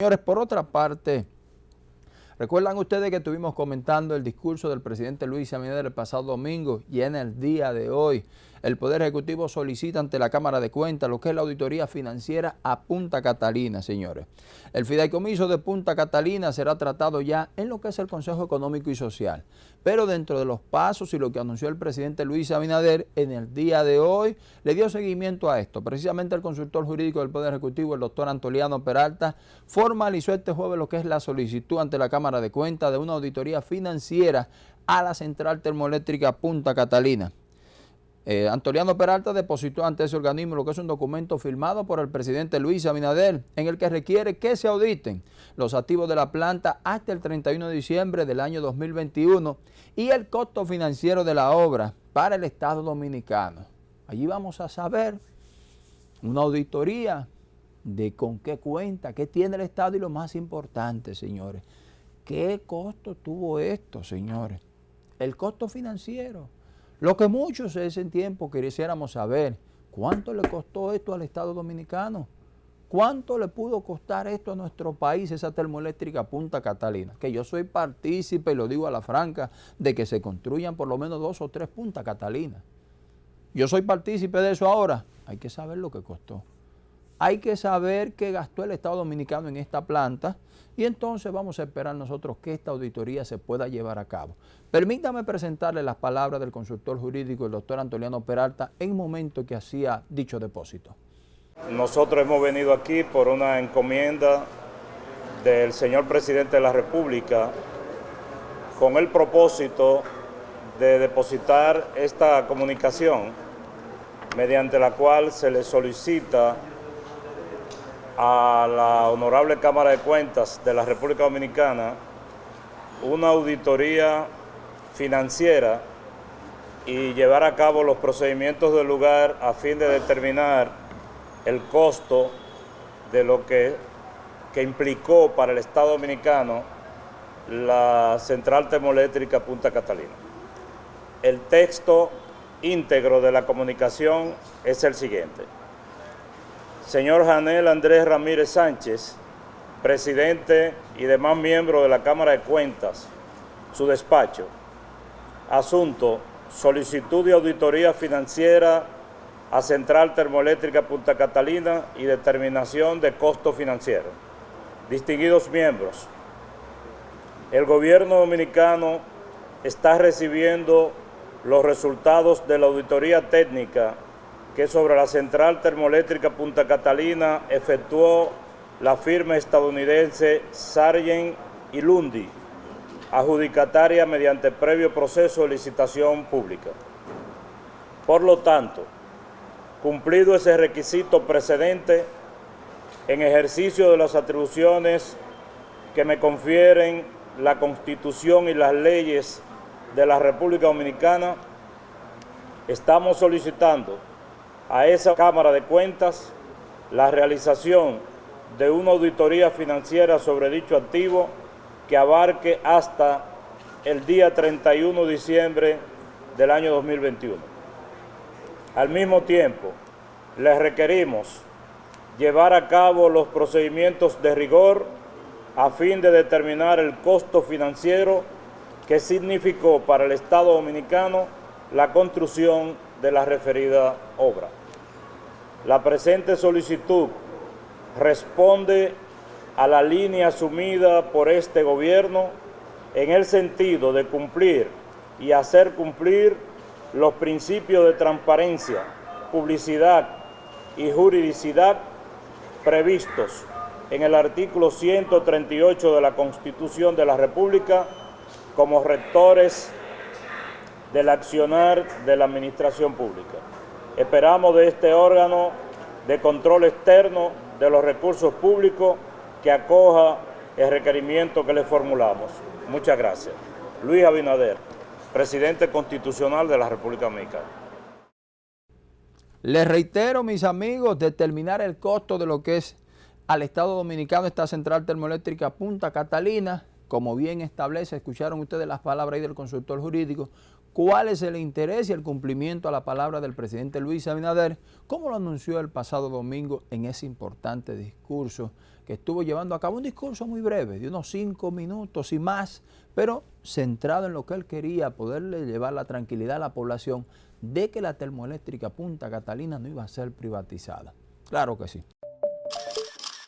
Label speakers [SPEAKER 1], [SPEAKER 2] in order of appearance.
[SPEAKER 1] Señores, por otra parte, recuerdan ustedes que estuvimos comentando el discurso del presidente Luis Abinader el pasado domingo y en el día de hoy el Poder Ejecutivo solicita ante la Cámara de Cuentas lo que es la auditoría financiera a Punta Catalina, señores. El fideicomiso de Punta Catalina será tratado ya en lo que es el Consejo Económico y Social. Pero dentro de los pasos y lo que anunció el presidente Luis Abinader en el día de hoy, le dio seguimiento a esto. Precisamente el consultor jurídico del Poder Ejecutivo, el doctor Antoliano Peralta, formalizó este jueves lo que es la solicitud ante la Cámara de Cuentas de una auditoría financiera a la central termoeléctrica Punta Catalina. Eh, Antoliano Peralta depositó ante ese organismo lo que es un documento firmado por el presidente Luis Abinader en el que requiere que se auditen los activos de la planta hasta el 31 de diciembre del año 2021 y el costo financiero de la obra para el Estado Dominicano. Allí vamos a saber una auditoría de con qué cuenta, qué tiene el Estado y lo más importante, señores, qué costo tuvo esto, señores, el costo financiero. Lo que muchos en ese tiempo quisiéramos saber, ¿cuánto le costó esto al Estado Dominicano? ¿Cuánto le pudo costar esto a nuestro país, esa termoeléctrica Punta Catalina? Que yo soy partícipe, y lo digo a la franca, de que se construyan por lo menos dos o tres Punta Catalina. Yo soy partícipe de eso ahora. Hay que saber lo que costó. Hay que saber qué gastó el Estado Dominicano en esta planta y entonces vamos a esperar nosotros que esta auditoría se pueda llevar a cabo. Permítame presentarle las palabras del consultor jurídico, el doctor Antoliano Peralta, en momento que hacía dicho depósito.
[SPEAKER 2] Nosotros hemos venido aquí por una encomienda del señor presidente de la República con el propósito de depositar esta comunicación mediante la cual se le solicita a la Honorable Cámara de Cuentas de la República Dominicana una auditoría financiera y llevar a cabo los procedimientos del lugar a fin de determinar el costo de lo que, que implicó para el Estado Dominicano la central termoeléctrica Punta Catalina. El texto íntegro de la comunicación es el siguiente señor Janel Andrés Ramírez Sánchez, presidente y demás miembros de la Cámara de Cuentas, su despacho. Asunto, solicitud de auditoría financiera a Central Termoeléctrica Punta Catalina y determinación de costo financiero. Distinguidos miembros, el gobierno dominicano está recibiendo los resultados de la auditoría técnica que sobre la central termoeléctrica Punta Catalina efectuó la firma estadounidense Sargent y Lundi, adjudicataria mediante previo proceso de licitación pública. Por lo tanto, cumplido ese requisito precedente, en ejercicio de las atribuciones que me confieren la Constitución y las leyes de la República Dominicana, estamos solicitando a esa Cámara de Cuentas la realización de una auditoría financiera sobre dicho activo que abarque hasta el día 31 de diciembre del año 2021. Al mismo tiempo, les requerimos llevar a cabo los procedimientos de rigor a fin de determinar el costo financiero que significó para el Estado Dominicano la construcción de la referida obra. La presente solicitud responde a la línea asumida por este gobierno en el sentido de cumplir y hacer cumplir los principios de transparencia, publicidad y juridicidad previstos en el artículo 138 de la Constitución de la República como rectores del accionar de la administración pública. Esperamos de este órgano de control externo de los recursos públicos que acoja el requerimiento que le formulamos. Muchas gracias. Luis Abinader, presidente constitucional de la República Dominicana.
[SPEAKER 1] Les reitero, mis amigos, determinar el costo de lo que es al Estado Dominicano esta central termoeléctrica Punta Catalina, como bien establece, escucharon ustedes las palabras ahí del consultor jurídico, cuál es el interés y el cumplimiento a la palabra del presidente Luis Abinader, como lo anunció el pasado domingo en ese importante discurso que estuvo llevando a cabo, un discurso muy breve, de unos cinco minutos y más, pero centrado en lo que él quería, poderle llevar la tranquilidad a la población de que la termoeléctrica Punta Catalina no iba a ser privatizada. Claro que sí.